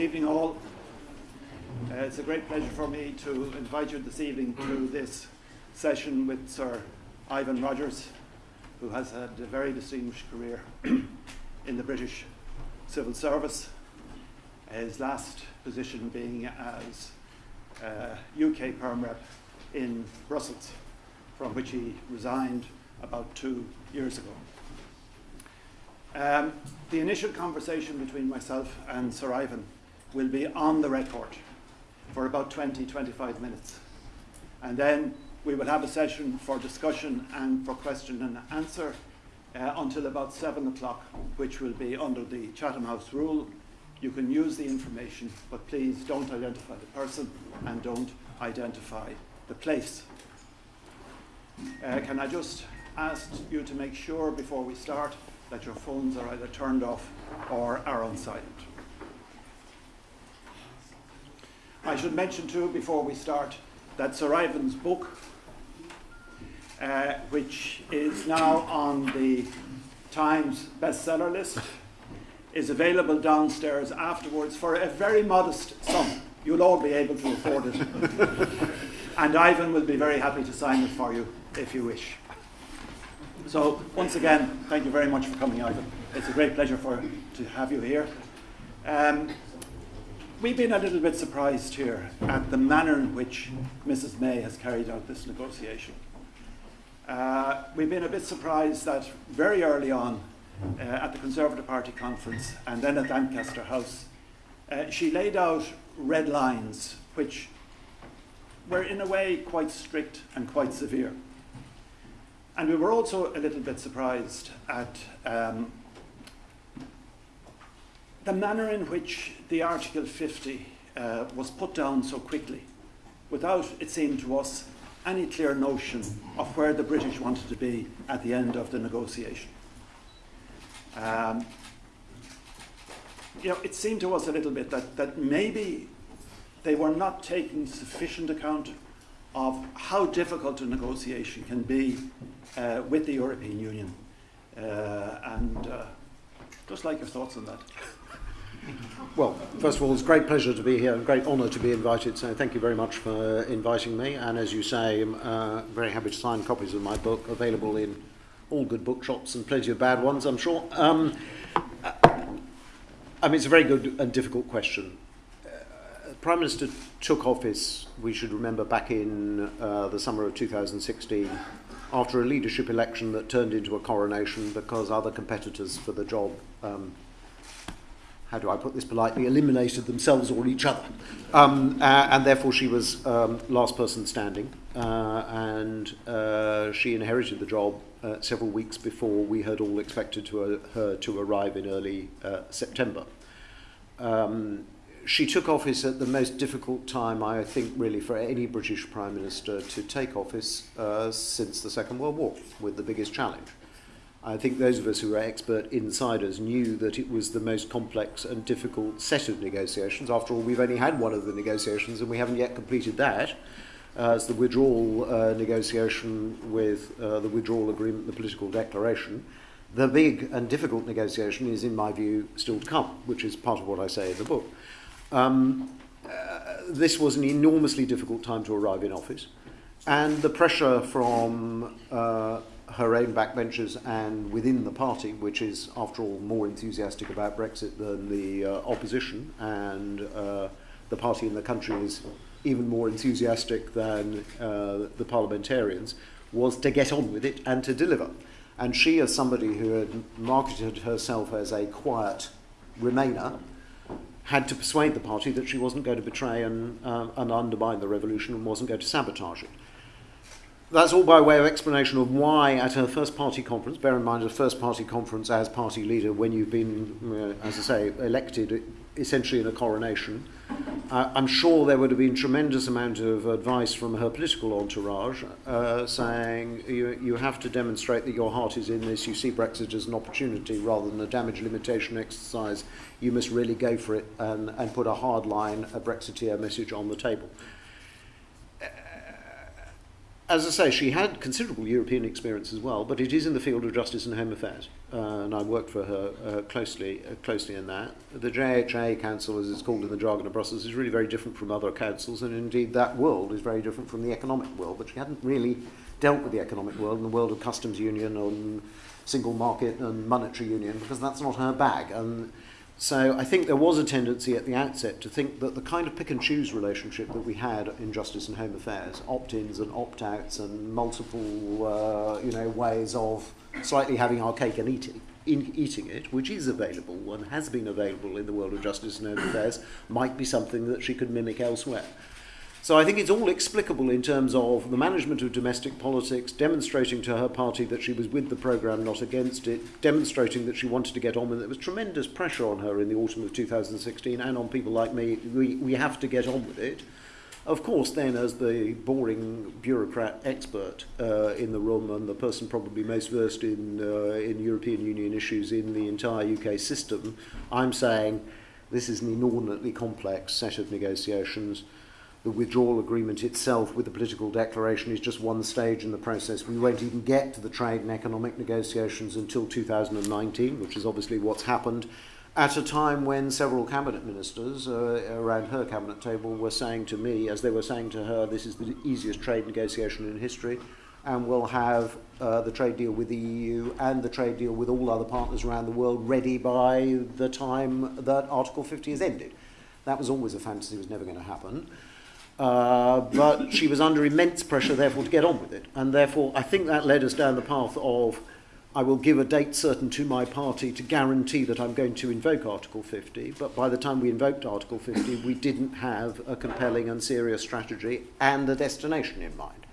evening, all. Uh, it's a great pleasure for me to invite you this evening to this session with Sir Ivan Rogers, who has had a very distinguished career in the British civil service. His last position being as uh, UK Perm Rep in Brussels, from which he resigned about two years ago. Um, the initial conversation between myself and Sir Ivan will be on the record for about 20 25 minutes. And then we will have a session for discussion and for question and answer uh, until about 7 o'clock, which will be under the Chatham House rule. You can use the information, but please don't identify the person and don't identify the place. Uh, can I just ask you to make sure before we start that your phones are either turned off or are on silent. I should mention too before we start that Sir Ivan's book, uh, which is now on the Times bestseller list, is available downstairs afterwards for a very modest sum. You'll all be able to afford it. and Ivan will be very happy to sign it for you if you wish. So once again, thank you very much for coming, Ivan. It's a great pleasure for to have you here. Um, we've been a little bit surprised here at the manner in which Mrs. May has carried out this negotiation. Uh, we've been a bit surprised that very early on uh, at the Conservative Party conference and then at Lancaster House, uh, she laid out red lines which were in a way quite strict and quite severe. And we were also a little bit surprised at um, the manner in which the Article 50 uh, was put down so quickly, without, it seemed to us, any clear notion of where the British wanted to be at the end of the negotiation. Um, you know, it seemed to us a little bit that, that maybe they were not taking sufficient account of how difficult a negotiation can be uh, with the European Union. Uh, and uh, just like your thoughts on that. Well, first of all, it's a great pleasure to be here, a great honour to be invited, so thank you very much for inviting me. And as you say, I'm uh, very happy to sign copies of my book, available in all good bookshops and plenty of bad ones, I'm sure. Um, I mean, it's a very good and difficult question. Uh, Prime Minister took office, we should remember, back in uh, the summer of 2016 after a leadership election that turned into a coronation because other competitors for the job, um, how do I put this politely, eliminated themselves or each other. Um, uh, and therefore she was um, last person standing. Uh, and uh, she inherited the job uh, several weeks before we had all expected to, uh, her to arrive in early uh, September. Um, she took office at the most difficult time, I think, really, for any British Prime Minister to take office since the Second World War, with the biggest challenge. I think those of us who are expert insiders knew that it was the most complex and difficult set of negotiations. After all, we've only had one of the negotiations, and we haven't yet completed that. Uh, as the withdrawal uh, negotiation with uh, the withdrawal agreement, the political declaration. The big and difficult negotiation is, in my view, still to come, which is part of what I say in the book. Um, uh, this was an enormously difficult time to arrive in office, and the pressure from uh, her own backbenchers and within the party, which is, after all, more enthusiastic about Brexit than the uh, opposition, and uh, the party in the country is even more enthusiastic than uh, the parliamentarians, was to get on with it and to deliver. And she, as somebody who had marketed herself as a quiet Remainer, had to persuade the party that she wasn't going to betray and, uh, and undermine the revolution and wasn't going to sabotage it. That's all by way of explanation of why, at her first party conference, bear in mind, a first party conference as party leader when you've been, uh, as I say, elected essentially in a coronation, uh, I'm sure there would have been tremendous amount of advice from her political entourage uh, saying you, you have to demonstrate that your heart is in this, you see Brexit as an opportunity rather than a damage limitation exercise, you must really go for it and, and put a hard line, a Brexiteer message on the table. as I say, she had considerable European experience as well, but it is in the field of justice and home affairs, uh, and I worked for her uh, closely, uh, closely in that. The JHA Council, as it's called in the jargon of Brussels, is really very different from other councils, and indeed that world is very different from the economic world. But she hadn't really dealt with the economic world and the world of customs union and single market and monetary union because that's not her bag. And so I think there was a tendency at the outset to think that the kind of pick and choose relationship that we had in Justice and Home Affairs, opt-ins and opt-outs and multiple uh, you know, ways of slightly having our cake and eating, in, eating it, which is available and has been available in the world of Justice and Home Affairs, might be something that she could mimic elsewhere. So I think it's all explicable in terms of the management of domestic politics, demonstrating to her party that she was with the programme, not against it, demonstrating that she wanted to get on with it. There was tremendous pressure on her in the autumn of 2016 and on people like me. We, we have to get on with it. Of course, then, as the boring bureaucrat expert uh, in the room and the person probably most versed in, uh, in European Union issues in the entire UK system, I'm saying this is an inordinately complex set of negotiations the withdrawal agreement itself with the political declaration is just one stage in the process. We won't even get to the trade and economic negotiations until 2019, which is obviously what's happened at a time when several cabinet ministers uh, around her cabinet table were saying to me, as they were saying to her, this is the easiest trade negotiation in history, and we'll have uh, the trade deal with the EU and the trade deal with all other partners around the world ready by the time that Article 50 is ended. That was always a fantasy, it was never going to happen. Uh, but she was under immense pressure, therefore, to get on with it. And therefore, I think that led us down the path of I will give a date certain to my party to guarantee that I'm going to invoke Article 50. But by the time we invoked Article 50, we didn't have a compelling and serious strategy and a destination in mind.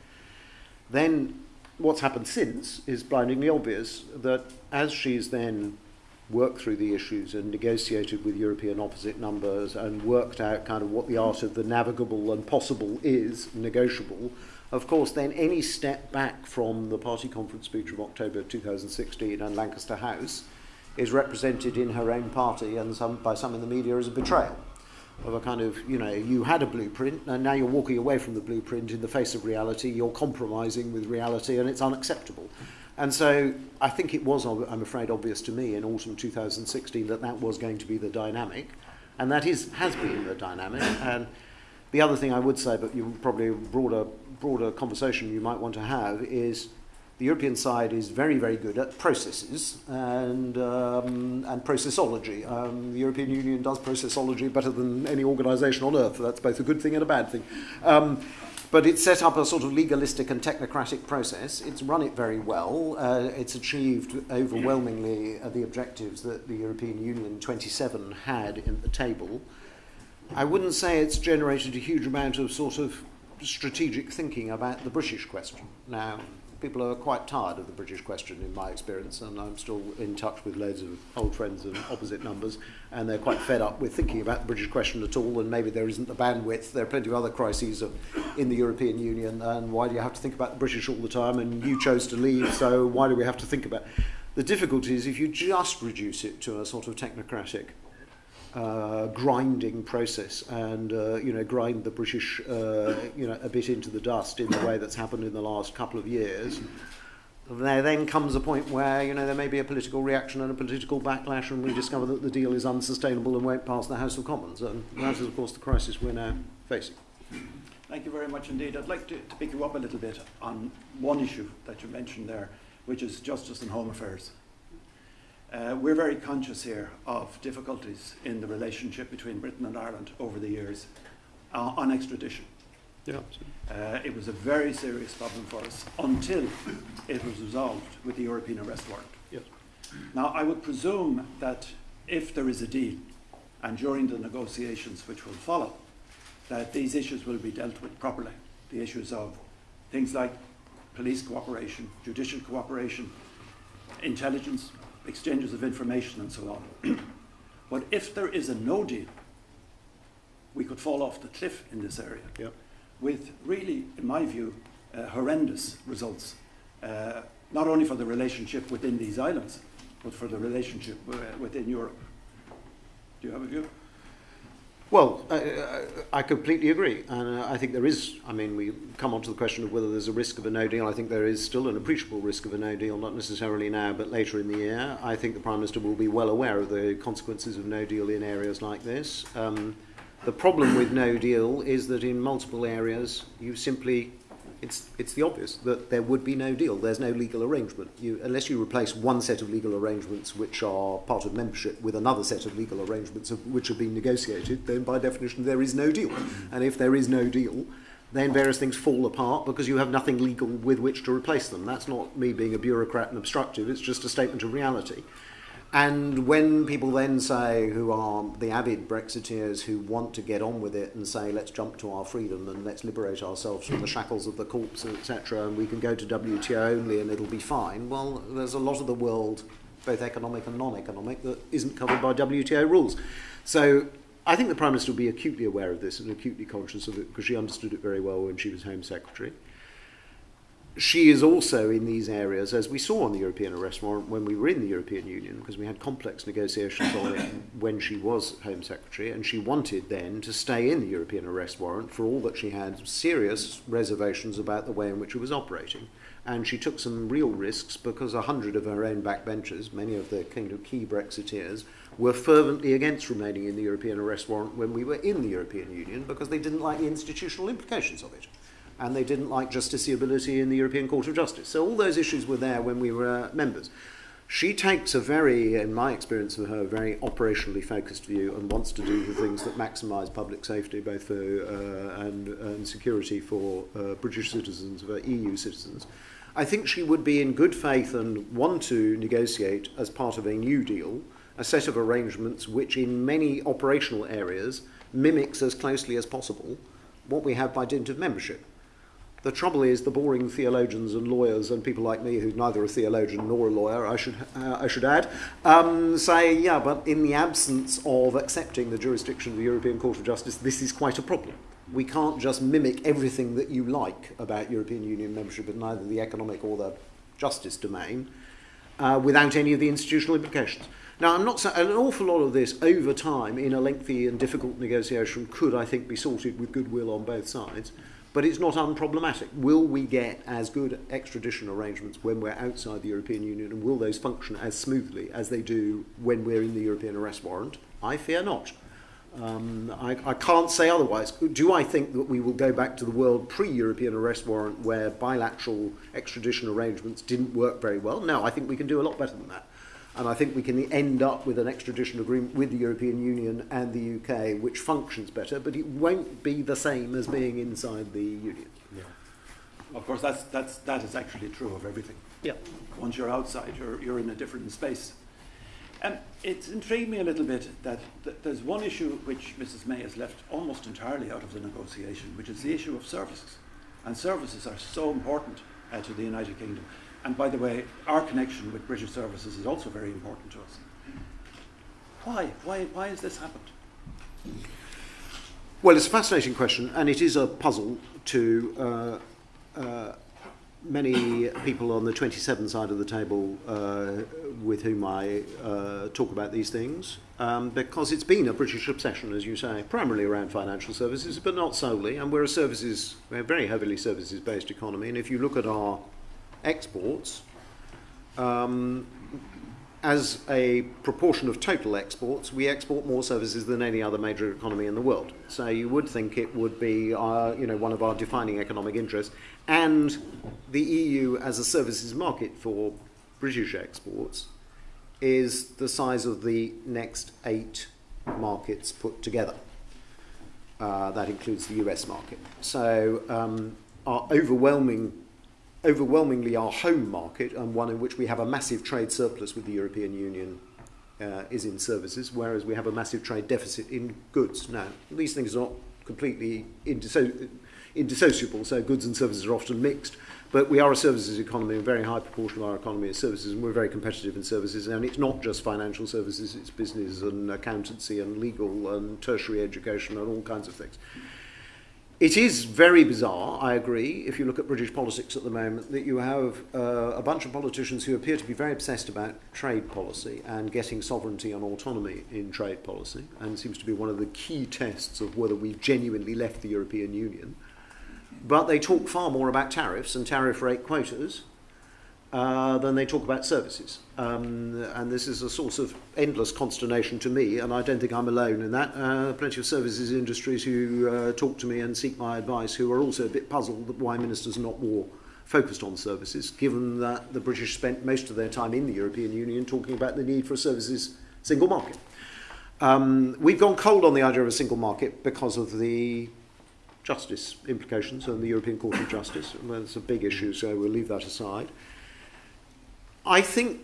Then, what's happened since is blindingly obvious that as she's then worked through the issues and negotiated with European opposite numbers and worked out kind of what the art of the navigable and possible is, negotiable, of course, then any step back from the party conference speech of October 2016 and Lancaster House is represented in her own party and some, by some in the media as a betrayal of a kind of, you know, you had a blueprint and now you're walking away from the blueprint in the face of reality, you're compromising with reality and it's unacceptable. And so I think it was, I'm afraid, obvious to me in autumn 2016 that that was going to be the dynamic, and that is has been the dynamic. And the other thing I would say, but you probably a broader broader conversation you might want to have is the European side is very, very good at processes and, um, and processology. Um, the European Union does processology better than any organisation on earth. That's both a good thing and a bad thing. Um, but it's set up a sort of legalistic and technocratic process. It's run it very well. Uh, it's achieved overwhelmingly uh, the objectives that the European Union 27 had in the table. I wouldn't say it's generated a huge amount of sort of strategic thinking about the British question. Now, people are quite tired of the British question, in my experience, and I'm still in touch with loads of old friends and opposite numbers, and they're quite fed up with thinking about the British question at all, and maybe there isn't the bandwidth. There are plenty of other crises of, in the European Union, and why do you have to think about the British all the time? And you chose to leave, so why do we have to think about? The difficulty is if you just reduce it to a sort of technocratic uh, grinding process and uh, you know grind the British uh, you know a bit into the dust in the way that's happened in the last couple of years. There then comes a point where you know there may be a political reaction and a political backlash, and we discover that the deal is unsustainable and won't pass the House of Commons, and that is of course the crisis we're now facing. Thank you very much indeed. I'd like to, to pick you up a little bit on one issue that you mentioned there, which is justice and home affairs. Uh, we're very conscious here of difficulties in the relationship between Britain and Ireland over the years uh, on extradition. Yeah. Uh, it was a very serious problem for us until it was resolved with the European arrest warrant. Yes. Now, I would presume that if there is a deal, and during the negotiations which will follow, that these issues will be dealt with properly. The issues of things like police cooperation, judicial cooperation, intelligence, exchanges of information and so on. but if there is a no deal, we could fall off the cliff in this area yep. with really, in my view, uh, horrendous results, uh, not only for the relationship within these islands, but for the relationship uh, within Europe. Do you have a view? Well, I, I completely agree. And uh, I think there is, I mean, we come on to the question of whether there's a risk of a no deal. I think there is still an appreciable risk of a no deal, not necessarily now, but later in the year. I think the Prime Minister will be well aware of the consequences of no deal in areas like this. Um, the problem with no deal is that in multiple areas, you simply it's, it's the obvious that there would be no deal. There's no legal arrangement. You, unless you replace one set of legal arrangements which are part of membership with another set of legal arrangements of, which have been negotiated, then by definition there is no deal. And if there is no deal, then various things fall apart because you have nothing legal with which to replace them. That's not me being a bureaucrat and obstructive, it's just a statement of reality. And when people then say, who are the avid Brexiteers who want to get on with it and say, let's jump to our freedom and let's liberate ourselves from the shackles of the courts, etc., and we can go to WTO only and it'll be fine, well, there's a lot of the world, both economic and non economic, that isn't covered by WTO rules. So I think the Prime Minister will be acutely aware of this and acutely conscious of it because she understood it very well when she was Home Secretary she is also in these areas, as we saw on the European arrest warrant when we were in the European Union, because we had complex negotiations on it when she was Home Secretary, and she wanted then to stay in the European arrest warrant for all that she had serious reservations about the way in which it was operating. And she took some real risks because a hundred of her own backbenchers, many of the kind of key Brexiteers, were fervently against remaining in the European arrest warrant when we were in the European Union because they didn't like the institutional implications of it and they didn't like justiciability in the European Court of Justice. So all those issues were there when we were uh, members. She takes a very, in my experience of her, very operationally focused view and wants to do the things that maximise public safety both for, uh, and, and security for uh, British citizens, for EU citizens. I think she would be in good faith and want to negotiate as part of a new deal a set of arrangements which in many operational areas mimics as closely as possible what we have by dint of membership. The trouble is, the boring theologians and lawyers and people like me, who's neither a theologian nor a lawyer, I should, uh, I should add, um, say, yeah, but in the absence of accepting the jurisdiction of the European Court of Justice, this is quite a problem. We can't just mimic everything that you like about European Union membership in either the economic or the justice domain uh, without any of the institutional implications. Now, I'm not an awful lot of this over time in a lengthy and difficult negotiation could, I think, be sorted with goodwill on both sides but it's not unproblematic. Will we get as good extradition arrangements when we're outside the European Union, and will those function as smoothly as they do when we're in the European arrest warrant? I fear not. Um, I, I can't say otherwise. Do I think that we will go back to the world pre-European arrest warrant where bilateral extradition arrangements didn't work very well? No, I think we can do a lot better than that. And I think we can end up with an extradition agreement with the European Union and the UK which functions better, but it won't be the same as being inside the Union. Yeah. Of course, that's, that's, that is actually true of everything. Yeah. Once you're outside, you're, you're in a different space. And it's intrigued me a little bit that th- there's one issue which Mrs. May has left almost entirely out of the negotiation, which is the issue of services. And services are so important uh, to the United Kingdom. And by the way, our connection with British services is also very important to us. Why? Why, why has this happened? Well, it's a fascinating question, and it is a puzzle to uh, uh, many people on the 27 side of the table uh, with whom I uh, talk about these things, um, because it's been a British obsession, as you say, primarily around financial services, but not solely. And we're a services, we're a very heavily services-based economy, and if you look at our exports, um, as a proportion of total exports, we export more services than any other major economy in the world. So you would think it would be, uh, you know, one of our defining economic interests. And the EU as a services market for British exports is the size of the next eight markets put together. Uh, that includes the US market. So um, our overwhelming overwhelmingly our home market and one in which we have a massive trade surplus with the European Union uh, is in services, whereas we have a massive trade deficit in goods. Now, these things are not completely indisso indissociable, so goods and services are often mixed, but we are a services economy, a very high proportion of our economy is services, and we're very competitive in services, and it's not just financial services, it's business and accountancy and legal and tertiary education and all kinds of things. Mm -hmm. It is very bizarre, I agree, if you look at British politics at the moment, that you have uh, a bunch of politicians who appear to be very obsessed about trade policy and getting sovereignty and autonomy in trade policy, and seems to be one of the key tests of whether we've genuinely left the European Union. But they talk far more about tariffs and tariff rate quotas uh, than they talk about services. Um, and this is a source of endless consternation to me, and I don't think I'm alone in that. Uh, plenty of services industries who uh, talk to me and seek my advice who are also a bit puzzled why ministers are not more focused on services, given that the British spent most of their time in the European Union talking about the need for a services single market. Um, we've gone cold on the idea of a single market because of the justice implications and the European Court of Justice. Well, it's a big issue, so we'll leave that aside. I think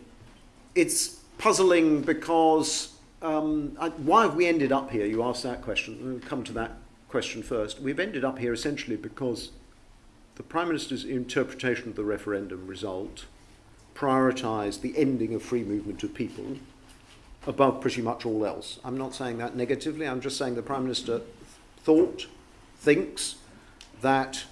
it's puzzling because um, I, why have we ended up here? You asked that question. We'll come to that question first. We've ended up here essentially because the Prime Minister's interpretation of the referendum result prioritised the ending of free movement of people above pretty much all else. I'm not saying that negatively, I'm just saying the Prime Minister thought, thinks that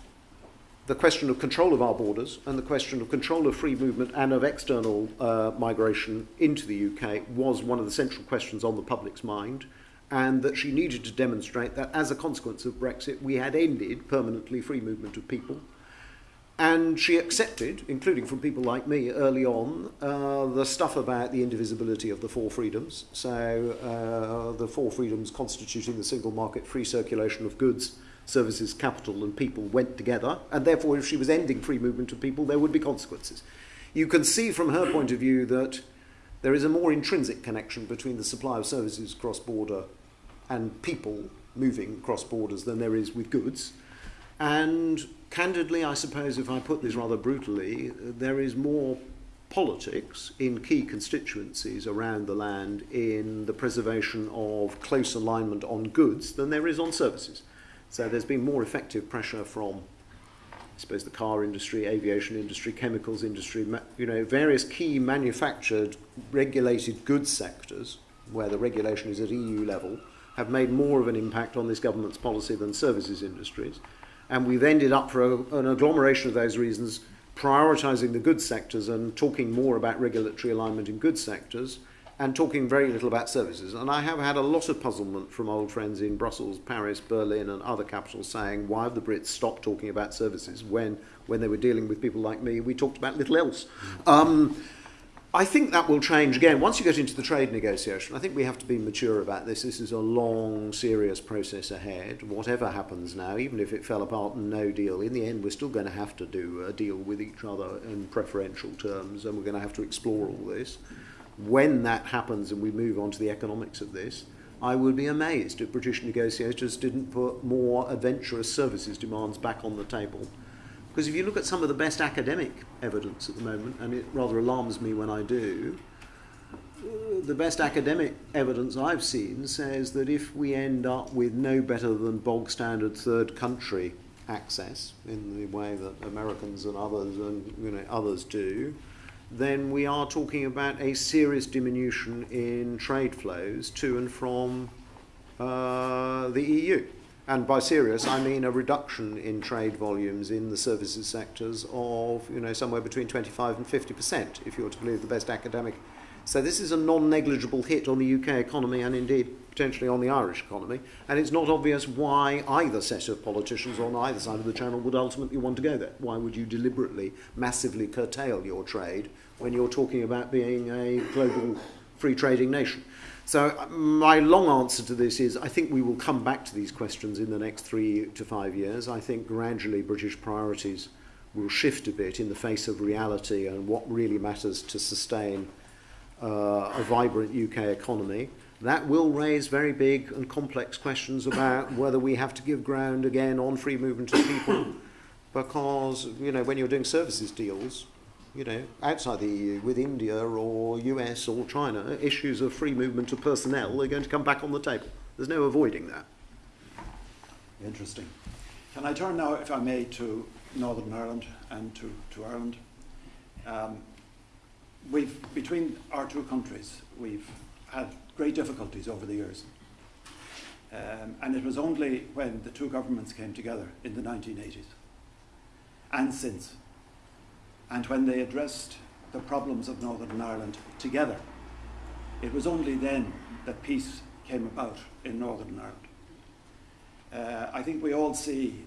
the question of control of our borders and the question of control of free movement and of external uh, migration into the UK was one of the central questions on the public's mind, and that she needed to demonstrate that as a consequence of Brexit, we had ended permanently free movement of people. And she accepted, including from people like me early on, uh, the stuff about the indivisibility of the four freedoms. So, uh, the four freedoms constituting the single market, free circulation of goods, services, capital, and people went together, and therefore, if she was ending free movement of people, there would be consequences. You can see from her point of view that there is a more intrinsic connection between the supply of services cross border and people moving cross borders than there is with goods. And candidly, I suppose, if I put this rather brutally, there is more politics in key constituencies around the land in the preservation of close alignment on goods than there is on services. So there's been more effective pressure from, I suppose, the car industry, aviation industry, chemicals industry, you know, various key manufactured, regulated goods sectors where the regulation is at EU level have made more of an impact on this government's policy than services industries. And we've ended up, for a, an agglomeration of those reasons, prioritising the goods sectors and talking more about regulatory alignment in goods sectors and talking very little about services. And I have had a lot of puzzlement from old friends in Brussels, Paris, Berlin, and other capitals saying, why have the Brits stopped talking about services when, when they were dealing with people like me, we talked about little else. Um, I think that will change again. Once you get into the trade negotiation, I think we have to be mature about this. This is a long, serious process ahead. Whatever happens now, even if it fell apart and no deal, in the end, we're still going to have to do a deal with each other in preferential terms, and we're going to have to explore all this when that happens and we move on to the economics of this, I would be amazed if British negotiators didn't put more adventurous services demands back on the table. Because if you look at some of the best academic evidence at the moment, and it rather alarms me when I do, the best academic evidence I've seen says that if we end up with no better than bog standard third country access in the way that Americans and others and you know others do, then we are talking about a serious diminution in trade flows to and from uh, the EU. And by serious, I mean a reduction in trade volumes in the services sectors of you know somewhere between 25 and 50 percent, if you're to believe the best academic. So this is a non-negligible hit on the UK economy and indeed potentially on the Irish economy. And it's not obvious why either set of politicians on either side of the channel would ultimately want to go there. Why would you deliberately, massively curtail your trade when you're talking about being a global free trading nation? So um, my long answer to this is I think we will come back to these questions in the next three to five years. I think gradually British priorities will shift a bit in the face of reality and what really matters to sustain uh, a vibrant UK economy. That will raise very big and complex questions about whether we have to give ground again on free movement of people because, you know, when you're doing services deals, you know, outside the EU with India or US or China, issues of free movement of personnel are going to come back on the table. There's no avoiding that. Interesting. Can I turn now, if I may, to Northern Ireland and to, to Ireland? Um, we've, between our two countries, we've had great difficulties over the years. Um, and it was only when the two governments came together in the 1980s and since, and when they addressed the problems of Northern Ireland together, it was only then that peace came about in Northern Ireland. Uh, I think we all see,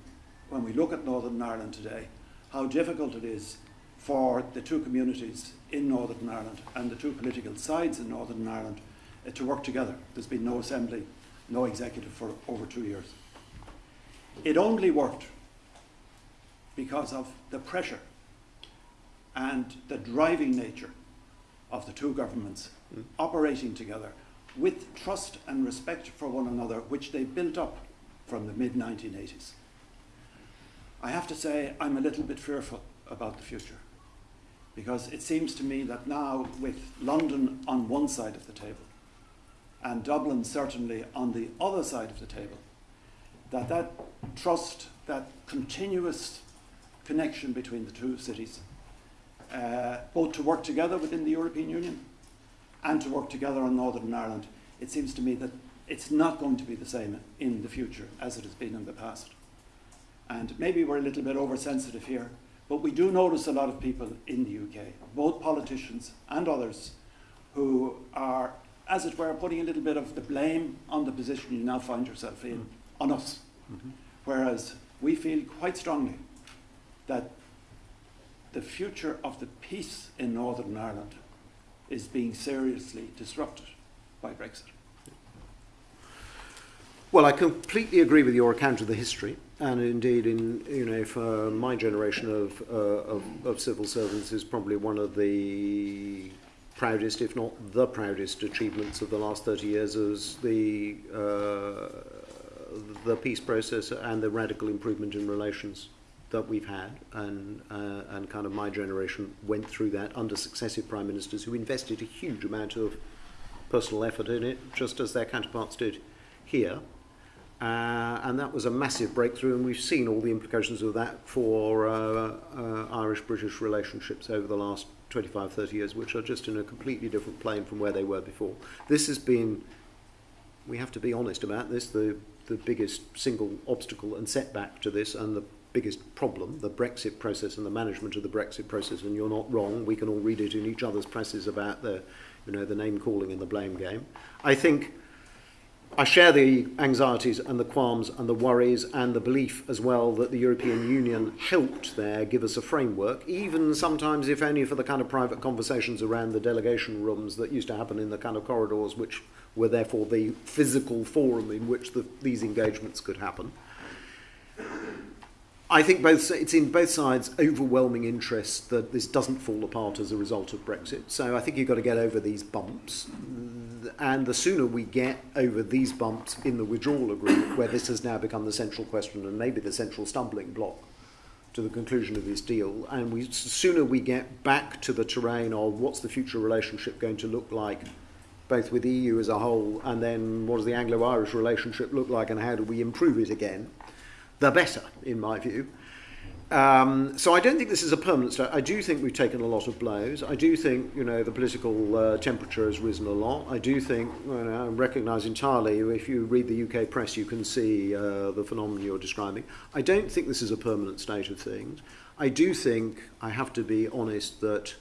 when we look at Northern Ireland today, how difficult it is for the two communities in Northern Ireland and the two political sides in Northern Ireland uh, to work together. There's been no assembly, no executive for over two years. It only worked because of the pressure and the driving nature of the two governments mm. operating together with trust and respect for one another, which they built up from the mid 1980s. I have to say, I'm a little bit fearful about the future because it seems to me that now, with London on one side of the table and Dublin certainly on the other side of the table, that that trust, that continuous connection between the two cities, uh, both to work together within the European Union and to work together on Northern Ireland, it seems to me that it's not going to be the same in the future as it has been in the past. And maybe we're a little bit oversensitive here, but we do notice a lot of people in the UK, both politicians and others, who are, as it were, putting a little bit of the blame on the position you now find yourself in, on us. Mm-hmm. Whereas we feel quite strongly that the future of the peace in Northern Ireland is being seriously disrupted by Brexit. Well, I completely agree with your account of the history, and indeed, in you know, for my generation of, uh, of, of civil servants, is probably one of the proudest, if not the proudest, achievements of the last 30 years is the uh, the peace process and the radical improvement in relations that we've had, and, uh, and kind of my generation went through that under successive prime ministers who invested a huge amount of personal effort in it, just as their counterparts did here. Uh, and that was a massive breakthrough, and we've seen all the implications of that for uh, uh, Irish British relationships over the last 25, 30 years, which are just in a completely different plane from where they were before. This has been, we have to be honest about this, the, the biggest single obstacle and setback to this, and the biggest problem, the Brexit process and the management of the Brexit process, and you're not wrong, we can all read it in each other's presses about the, you know, the name calling and the blame game. I think I share the anxieties and the qualms and the worries and the belief as well that the European Union helped there give us a framework, even sometimes, if only for the kind of private conversations around the delegation rooms that used to happen in the kind of corridors, which were therefore the physical forum in which the, these engagements could happen. I think both it's in both sides overwhelming interest that this doesn't fall apart as a result of Brexit. So I think you've got to get over these bumps, and the sooner we get over these bumps in the withdrawal agreement, where this has now become the central question and maybe the central stumbling block to the conclusion of this deal, and we, the sooner we get back to the terrain of what's the future relationship going to look like, both with the EU as a whole, and then what does the Anglo-Irish relationship look like and how do we improve it again, the better, in my view. Um, so I don't think this is a permanent state. I do think we've taken a lot of blows. I do think you know the political uh, temperature has risen a lot. I do think you know, I recognise entirely. If you read the UK press, you can see uh, the phenomenon you're describing. I don't think this is a permanent state of things. I do think I have to be honest that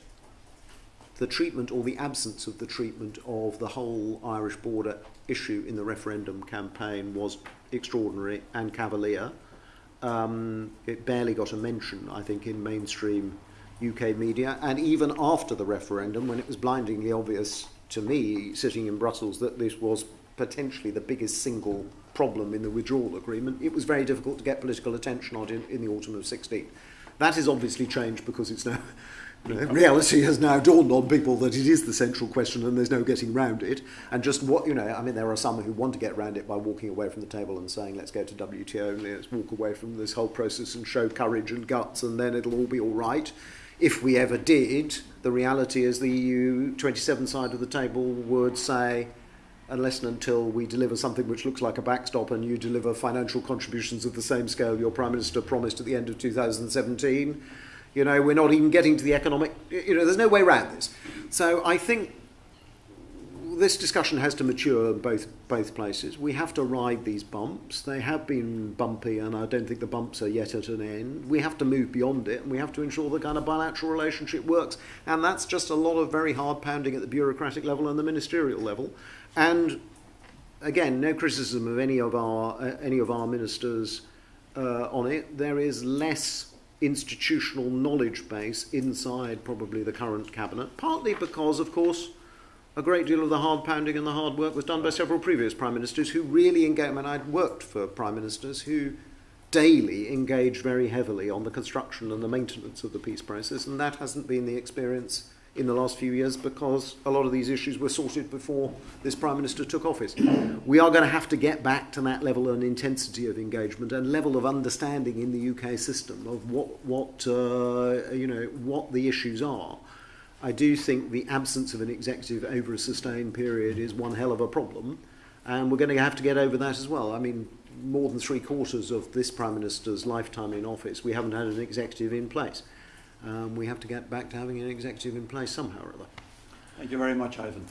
the treatment or the absence of the treatment of the whole Irish border issue in the referendum campaign was extraordinary and cavalier. um, it barely got a mention, I think, in mainstream UK media. And even after the referendum, when it was blindingly obvious to me, sitting in Brussels, that this was potentially the biggest single problem in the withdrawal agreement, it was very difficult to get political attention on it in, in the autumn of 16. That has obviously changed because it's now reality has now dawned on people that it is the central question and there's no getting round it. And just what, you know, I mean, there are some who want to get round it by walking away from the table and saying, let's go to WTO and let's walk away from this whole process and show courage and guts and then it'll all be all right. If we ever did, the reality is the EU 27 side of the table would say, unless and until we deliver something which looks like a backstop and you deliver financial contributions of the same scale your Prime Minister promised at the end of 2017, you know, we're not even getting to the economic, you know, there's no way around this. So I think this discussion has to mature both both places. We have to ride these bumps. They have been bumpy, and I don't think the bumps are yet at an end. We have to move beyond it, and we have to ensure the kind of bilateral relationship works. And that's just a lot of very hard pounding at the bureaucratic level and the ministerial level. And again, no criticism of any of our uh, any of our ministers uh, on it. There is less institutional knowledge base inside probably the current cabinet, partly because, of course a great deal of the hard pounding and the hard work was done by several previous prime ministers who really engaged. Mean, I'd worked for prime ministers who daily engaged very heavily on the construction and the maintenance of the peace process, and that hasn't been the experience in the last few years because a lot of these issues were sorted before this prime minister took office. We are going to have to get back to that level and intensity of engagement and level of understanding in the UK system of what what uh, you know what the issues are I do think the absence of an executive over a sustained period is one hell of a problem, and we're going to have to get over that as well. I mean, more than three quarters of this Prime Minister's lifetime in office, we haven't had an executive in place. Um, we have to get back to having an executive in place somehow or other. Thank you very much, Ivan.